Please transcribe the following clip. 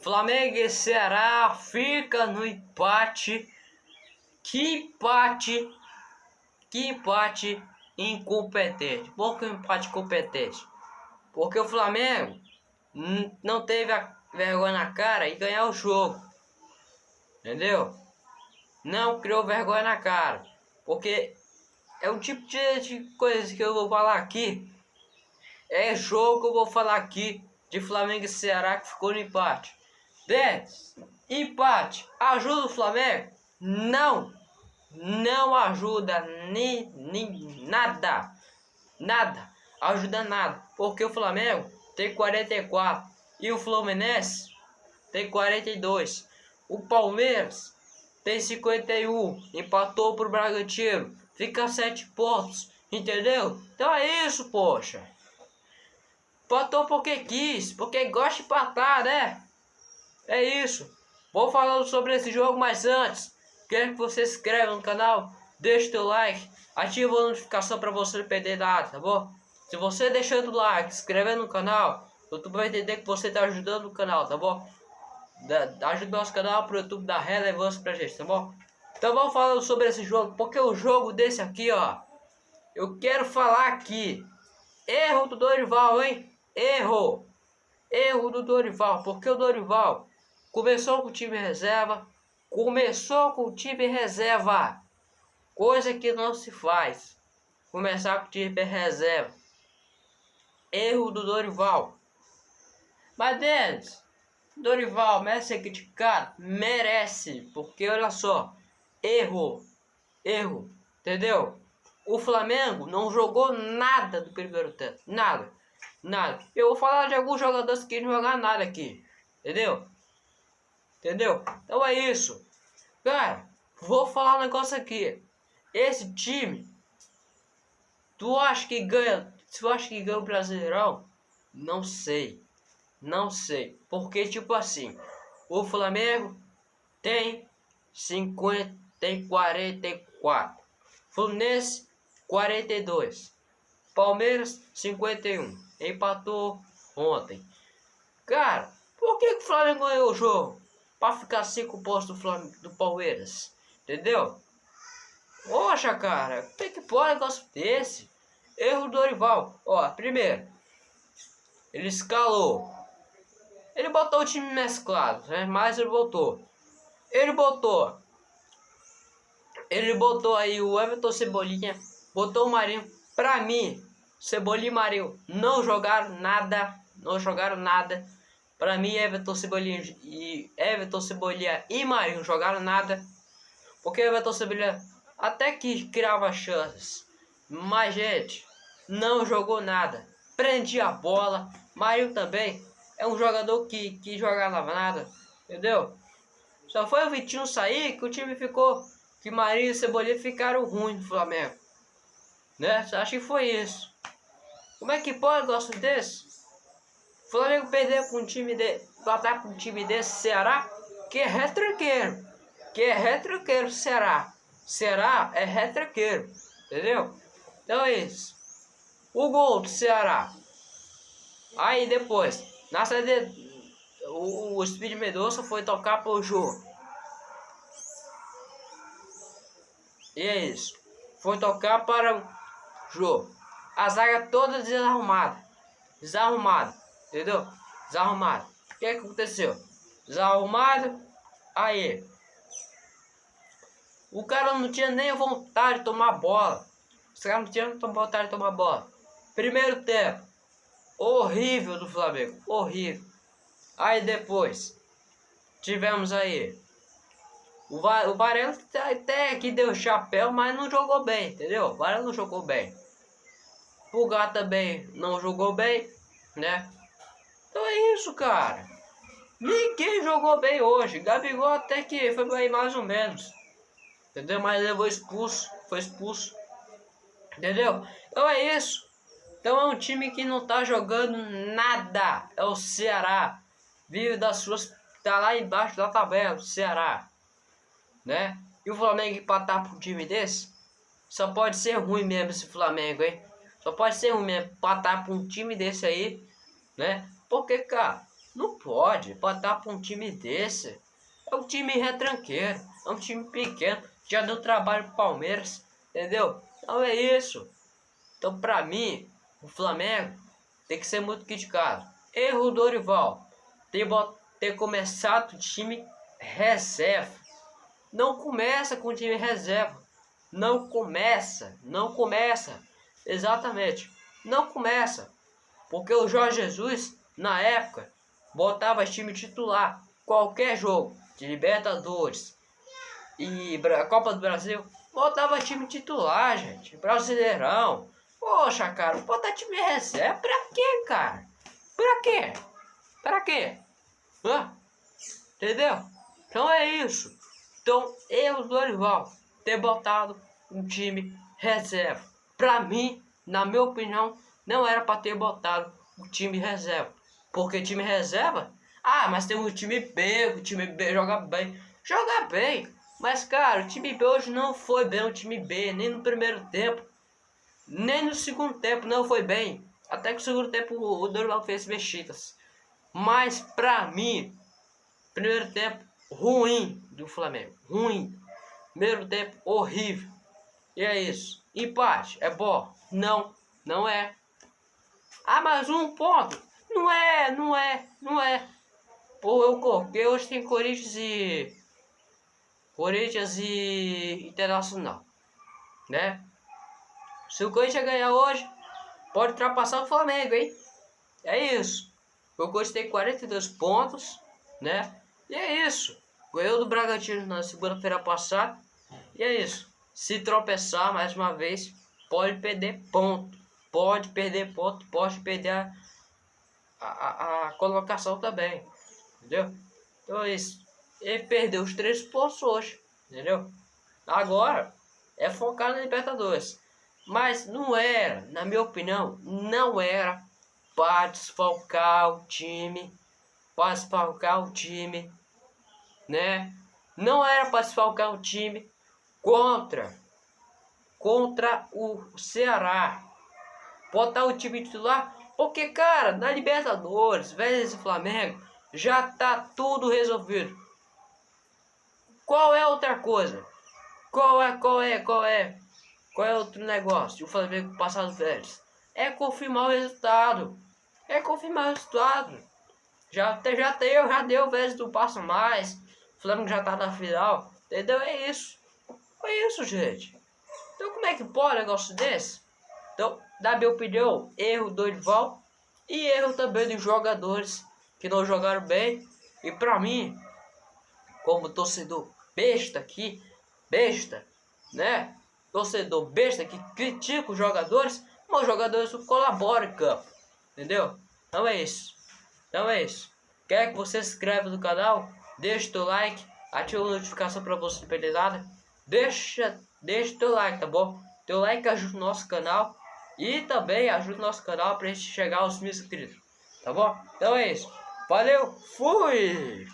Flamengo e Ceará fica no empate. Que empate. Que empate incompetente. Por que empate competente? Porque o Flamengo não teve a vergonha na cara e ganhar o jogo. Entendeu? Não criou vergonha na cara. Porque é um tipo de, de coisa que eu vou falar aqui. É jogo que eu vou falar aqui de Flamengo e Ceará que ficou no empate. 10. Empate. Ajuda o Flamengo? Não. Não ajuda nem, nem nada. Nada. Ajuda nada. Porque o Flamengo tem 44 e o Fluminense tem 42. O Palmeiras tem 51. Empatou pro Bragantino. Fica 7 pontos. Entendeu? Então é isso, poxa. Empatou porque quis. Porque gosta de empatar, né? É isso. Vou falando sobre esse jogo, mas antes, quero que você se inscreva no canal, deixe o teu like, ativa a notificação para você não perder nada, tá bom? Se você deixando o like, se inscrever no canal, o YouTube vai entender que você está ajudando o canal, tá bom? Da, ajuda o nosso canal para o YouTube dar relevância pra gente, tá bom? Então vamos falando sobre esse jogo, porque o jogo desse aqui, ó, eu quero falar aqui. Erro do Dorival, hein? Erro. Erro do Dorival, porque o Dorival começou com o time reserva, começou com o time reserva, coisa que não se faz. Começar com o time reserva. Erro do Dorival. Mas Denis, Dorival merece ser criticado? Merece, porque olha só, erro, erro, entendeu? O Flamengo não jogou nada do primeiro tempo, nada, nada. Eu vou falar de alguns jogadores que não jogaram nada aqui, entendeu? Entendeu? Então é isso. Cara, vou falar um negócio aqui. Esse time, tu acha que ganha, tu acha que ganha o Brasileirão? Não sei. Não sei. Porque, tipo assim, o Flamengo tem 50, tem 44. Fluminense, 42. Palmeiras, 51. Empatou ontem. Cara, por que, que o Flamengo ganhou o jogo? Para ficar cinco pontos do, Flamengo, do Palmeiras. Entendeu? Poxa, cara, como é que pode um negócio desse? Erro do Dorival. Ó, primeiro, ele escalou ele botou o time mesclado, né? Mas ele botou. Ele botou. Ele botou aí o Everton Cebolinha. Botou o Marinho. Pra mim, Cebolinha e Marinho não jogaram nada. Não jogaram nada. Pra mim, Everton Cebolinha e Everton Cebolinha e Marinho jogaram nada. Porque Everton Cebolinha até que criava chances. Mas, gente, não jogou nada. Prendia a bola. Marinho também é um jogador que, que jogava nada, entendeu? Só foi o Vitinho sair que o time ficou, que Marinho e Cebolinha ficaram ruins no Flamengo. Né? Acho que foi isso. Como é que pode gosto desse? Flamengo perder com um time de. Batar com um time desse Ceará, que é retranqueiro. Que é retranqueiro Ceará. Ceará é retranqueiro. Entendeu? Então é isso. O gol do Ceará. Aí depois. Na saída, o, o Speed Medoça foi tocar pro Jô. E é isso. Foi tocar para o Jô. A zaga toda desarrumada. Desarrumada. Entendeu? Desarrumada. O que, é que aconteceu? Desarrumado. Aí. O cara não tinha nem vontade de tomar bola. Os caras não tinham vontade de tomar bola. Primeiro tempo horrível do Flamengo, horrível. Aí depois tivemos aí o, Va o Varela até que deu chapéu, mas não jogou bem, entendeu? O Varela não jogou bem. Gato também não jogou bem, né? Então é isso, cara. Ninguém jogou bem hoje. Gabigol até que foi bem mais ou menos. Entendeu? Mas levou expulso. Foi expulso. Entendeu? Então é isso. Então é um time que não tá jogando nada. É o Ceará. Vive das suas. Tá lá embaixo da tabela, o Ceará. Né? E o Flamengo empatar um time desse? Só pode ser ruim mesmo esse Flamengo, hein? Só pode ser ruim mesmo empatar para um time desse aí, né? Porque, cara, Não pode botar para um time desse. É um time retranqueiro, é um time pequeno, já deu trabalho pro Palmeiras, entendeu? Então é isso. Então pra mim, o Flamengo tem que ser muito criticado. Erro do Dorival, ter, ter começado o time reserva. Não começa com o time reserva. Não começa, não começa. Exatamente, não começa. Porque o Jorge Jesus, na época, botava time titular. Qualquer jogo de Libertadores e Copa do Brasil, botava time titular, gente. Brasileirão. Poxa, cara, botar time reserva pra quê, cara? Pra quê? Pra quê? Hã? Entendeu? Então é isso. Então, eu, Dorival, ter botado um time reserva. Pra mim, na minha opinião, não era para ter botado o time reserva. Porque time reserva, ah, mas tem um time B, o time B joga bem. Joga bem, mas cara, o time B hoje não foi bem o time B, nem no primeiro tempo, nem no segundo tempo não foi bem. Até que no segundo tempo o Dorival fez mexidas. Mas pra mim, primeiro tempo ruim do Flamengo, ruim. Primeiro tempo horrível. E é isso. Empate é bom? Não, não é. Ah, mas um ponto. Não é, não é, não é. Pô, eu coloquei hoje tem Corinthians e. Corinthians e Internacional. Né? Se o Corinthians ganhar hoje, pode ultrapassar o Flamengo, hein? É isso. O Corinthians tem 42 pontos, né? E é isso. Ganhou do Bragantino na segunda-feira passada. E é isso. Se tropeçar mais uma vez, pode perder ponto. Pode perder ponto, pode perder a, a, colocação também. Entendeu? Então é isso. Ele perdeu os três pontos hoje. Entendeu? Agora é focar na Libertadores. Mas não era, na minha opinião, não era para desfalcar o time. Para desfalcar o time. Né? Não era para desfalcar o time contra contra o Ceará. Botar o time titular, porque cara, na Libertadores, vezes Flamengo, já tá tudo resolvido. Qual é outra coisa? Qual é, qual é, qual é? Qual é outro negócio? O Flamengo passar os velhos. É confirmar o resultado. É confirmar o resultado. Já, já deu, já deu vezes do passo mais. O Flamengo já tá na final. Entendeu? É isso. É isso, gente. Então como é que pode um negócio desse? Então, na minha opinião, erro do Dorival e erro também dos jogadores que não jogaram bem. E pra mim, como torcedor besta aqui, besta, né? Torcedor besta que critica os jogadores, mas os jogadores colaboram em campo, entendeu? Então é isso. Então é isso. Quer que você se inscreva no canal? Deixa o like, ativa a notificação para você não perder nada. Deixa, deixa teu like, tá bom? Teu like ajuda o nosso canal e também ajuda o nosso canal para gente chegar aos mil inscritos, tá bom? Então é isso. Valeu, fui!